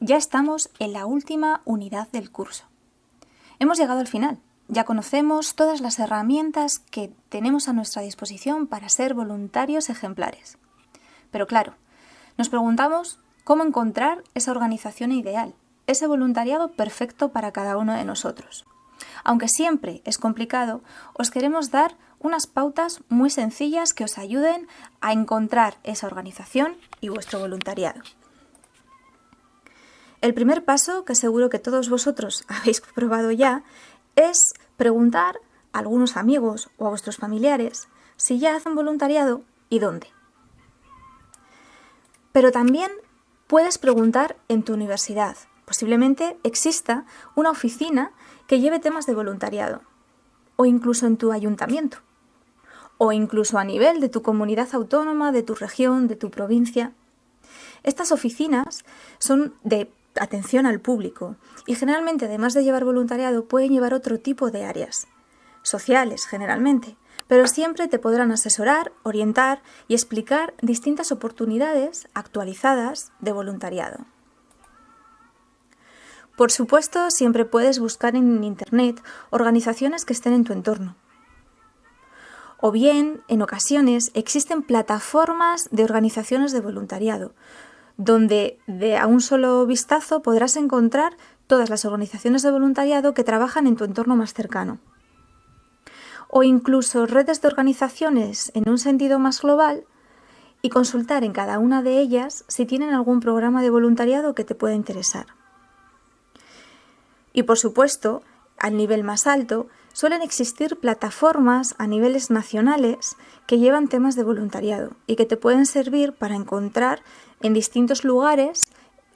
ya estamos en la última unidad del curso. Hemos llegado al final. Ya conocemos todas las herramientas que tenemos a nuestra disposición para ser voluntarios ejemplares. Pero claro, nos preguntamos cómo encontrar esa organización ideal, ese voluntariado perfecto para cada uno de nosotros. Aunque siempre es complicado, os queremos dar unas pautas muy sencillas que os ayuden a encontrar esa organización y vuestro voluntariado. El primer paso, que seguro que todos vosotros habéis probado ya, es preguntar a algunos amigos o a vuestros familiares si ya hacen voluntariado y dónde. Pero también puedes preguntar en tu universidad. Posiblemente exista una oficina que lleve temas de voluntariado, o incluso en tu ayuntamiento, o incluso a nivel de tu comunidad autónoma, de tu región, de tu provincia. Estas oficinas son de atención al público y generalmente además de llevar voluntariado pueden llevar otro tipo de áreas, sociales generalmente, pero siempre te podrán asesorar, orientar y explicar distintas oportunidades actualizadas de voluntariado. Por supuesto, siempre puedes buscar en Internet organizaciones que estén en tu entorno. O bien, en ocasiones, existen plataformas de organizaciones de voluntariado, donde de a un solo vistazo podrás encontrar todas las organizaciones de voluntariado que trabajan en tu entorno más cercano. O incluso redes de organizaciones en un sentido más global y consultar en cada una de ellas si tienen algún programa de voluntariado que te pueda interesar. Y por supuesto, al nivel más alto, suelen existir plataformas a niveles nacionales que llevan temas de voluntariado y que te pueden servir para encontrar en distintos lugares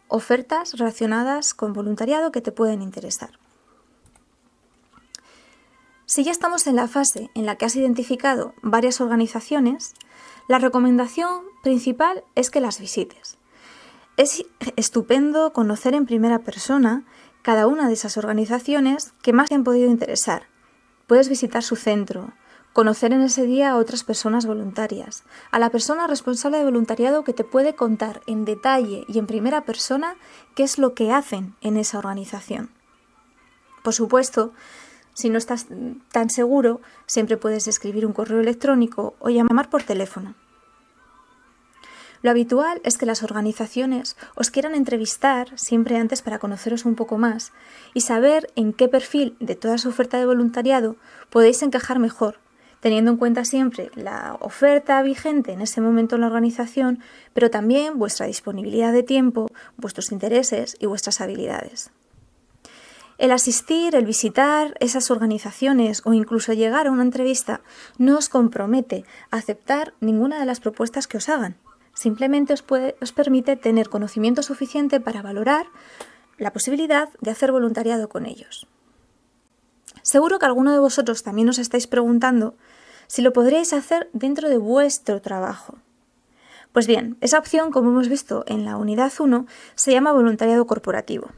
ofertas relacionadas con voluntariado que te pueden interesar. Si ya estamos en la fase en la que has identificado varias organizaciones, la recomendación principal es que las visites. Es estupendo conocer en primera persona cada una de esas organizaciones que más te han podido interesar. Puedes visitar su centro, conocer en ese día a otras personas voluntarias, a la persona responsable de voluntariado que te puede contar en detalle y en primera persona qué es lo que hacen en esa organización. Por supuesto, si no estás tan seguro, siempre puedes escribir un correo electrónico o llamar por teléfono. Lo habitual es que las organizaciones os quieran entrevistar siempre antes para conoceros un poco más y saber en qué perfil de toda su oferta de voluntariado podéis encajar mejor, teniendo en cuenta siempre la oferta vigente en ese momento en la organización, pero también vuestra disponibilidad de tiempo, vuestros intereses y vuestras habilidades. El asistir, el visitar esas organizaciones o incluso llegar a una entrevista no os compromete a aceptar ninguna de las propuestas que os hagan. Simplemente os, os permite tener conocimiento suficiente para valorar la posibilidad de hacer voluntariado con ellos. Seguro que alguno de vosotros también os estáis preguntando si lo podríais hacer dentro de vuestro trabajo. Pues bien, esa opción, como hemos visto en la unidad 1, se llama voluntariado corporativo.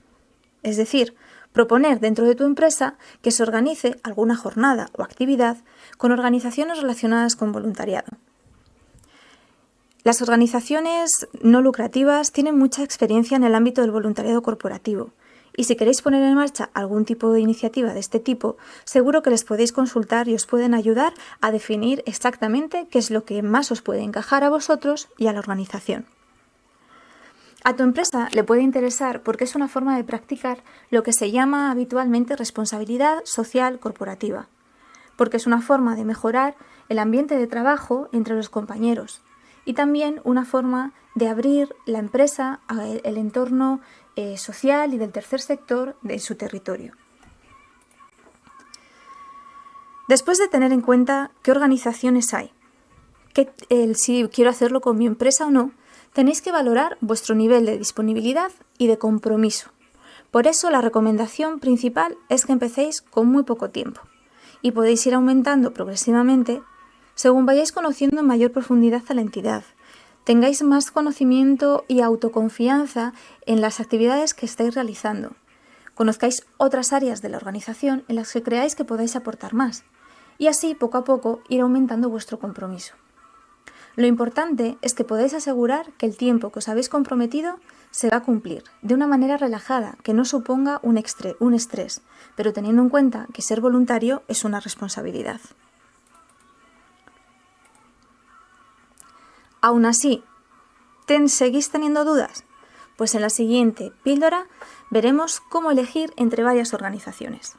Es decir, proponer dentro de tu empresa que se organice alguna jornada o actividad con organizaciones relacionadas con voluntariado. Las organizaciones no lucrativas tienen mucha experiencia en el ámbito del voluntariado corporativo y si queréis poner en marcha algún tipo de iniciativa de este tipo, seguro que les podéis consultar y os pueden ayudar a definir exactamente qué es lo que más os puede encajar a vosotros y a la organización. A tu empresa le puede interesar porque es una forma de practicar lo que se llama habitualmente responsabilidad social corporativa, porque es una forma de mejorar el ambiente de trabajo entre los compañeros y también una forma de abrir la empresa al entorno eh, social y del tercer sector de su territorio. Después de tener en cuenta qué organizaciones hay, si quiero hacerlo con mi empresa o no, tenéis que valorar vuestro nivel de disponibilidad y de compromiso. Por eso la recomendación principal es que empecéis con muy poco tiempo y podéis ir aumentando progresivamente según vayáis conociendo en mayor profundidad a la entidad, tengáis más conocimiento y autoconfianza en las actividades que estáis realizando, conozcáis otras áreas de la organización en las que creáis que podáis aportar más, y así poco a poco ir aumentando vuestro compromiso. Lo importante es que podáis asegurar que el tiempo que os habéis comprometido se va a cumplir de una manera relajada, que no suponga un, un estrés, pero teniendo en cuenta que ser voluntario es una responsabilidad. Aún así, ¿te ¿seguís teniendo dudas? Pues en la siguiente píldora veremos cómo elegir entre varias organizaciones.